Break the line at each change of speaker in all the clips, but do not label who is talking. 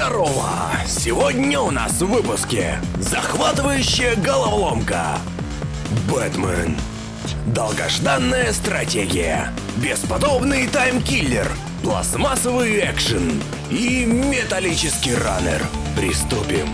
Здорово! Сегодня у нас в выпуске захватывающая головоломка. Бэтмен. Долгожданная стратегия. Бесподобный таймкиллер. Пластмассовый экшен. И металлический раннер. Приступим.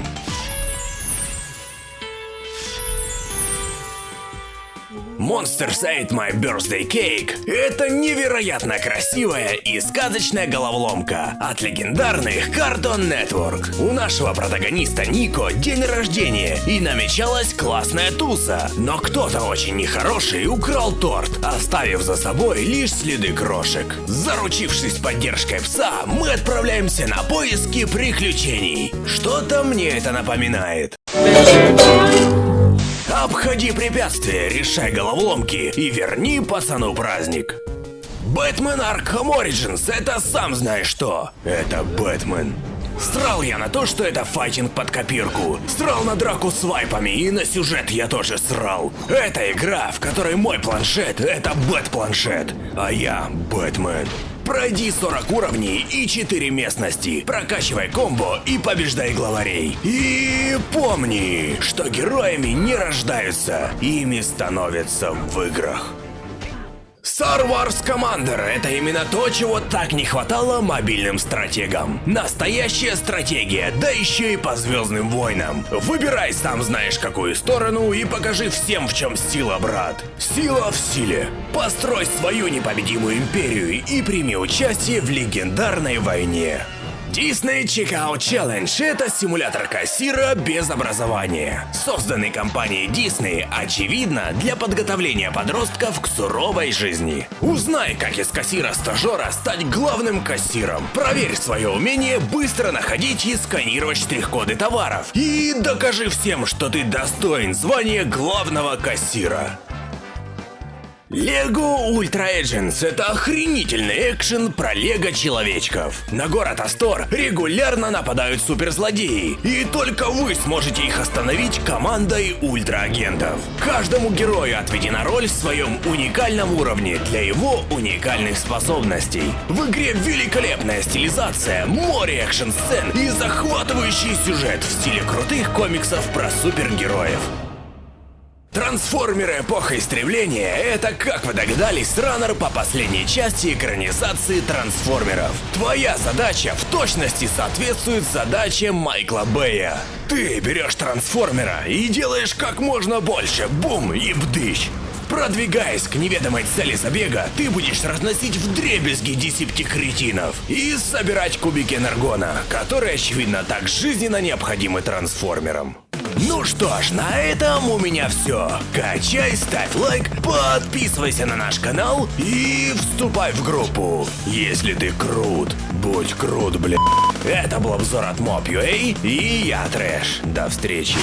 Monsters Ate My Birthday Cake – это невероятно красивая и сказочная головоломка от легендарных Cartoon Network. У нашего протагониста Нико день рождения и намечалась классная туса, но кто-то очень нехороший украл торт, оставив за собой лишь следы крошек. Заручившись поддержкой пса, мы отправляемся на поиски приключений. Что-то мне это напоминает. Обходи препятствия, решай головоломки и верни пацану праздник. Бэтмен Arkham Origins — это сам знаешь что. Это Бэтмен. Срал я на то, что это файтинг под копирку. Срал на драку с вайпами и на сюжет я тоже срал. Это игра, в которой мой планшет — это бэт-планшет, а я Бэтмен. Пройди 40 уровней и 4 местности, прокачивай комбо и побеждай главарей. И помни, что героями не рождаются, ими становятся в играх. Star Wars Commander — это именно то, чего так не хватало мобильным стратегам. Настоящая стратегия, да еще и по Звездным войнам. Выбирай сам знаешь какую сторону и покажи всем, в чем сила, брат. Сила в силе. Построй свою непобедимую империю и прими участие в легендарной войне. Disney Checkout Challenge – это симулятор кассира без образования. Созданный компанией Disney, очевидно, для подготовления подростков к суровой жизни. Узнай, как из кассира-стажера стать главным кассиром. Проверь свое умение быстро находить и сканировать штрих-коды товаров. И докажи всем, что ты достоин звания главного кассира. Лего Ультра Agents — это охренительный экшен про лего-человечков. На город Астор регулярно нападают суперзлодеи, и только вы сможете их остановить командой ультра-агентов. Каждому герою отведена роль в своем уникальном уровне для его уникальных способностей. В игре великолепная стилизация, море экшн-сцен и захватывающий сюжет в стиле крутых комиксов про супергероев. Трансформеры Эпоха Истребления — это, как вы догадались, раннер по последней части экранизации Трансформеров. Твоя задача в точности соответствует задаче Майкла Бэя. Ты берешь Трансформера и делаешь как можно больше, бум и бдыщ. Продвигаясь к неведомой цели забега, ты будешь разносить в дребезги и собирать кубики энергона, которые, очевидно, так жизненно необходимы трансформерам. Что ж, на этом у меня все. Качай, ставь лайк, подписывайся на наш канал и вступай в группу. Если ты крут, будь крут, бля. Это был обзор от Mob.ua и я Трэш. До встречи.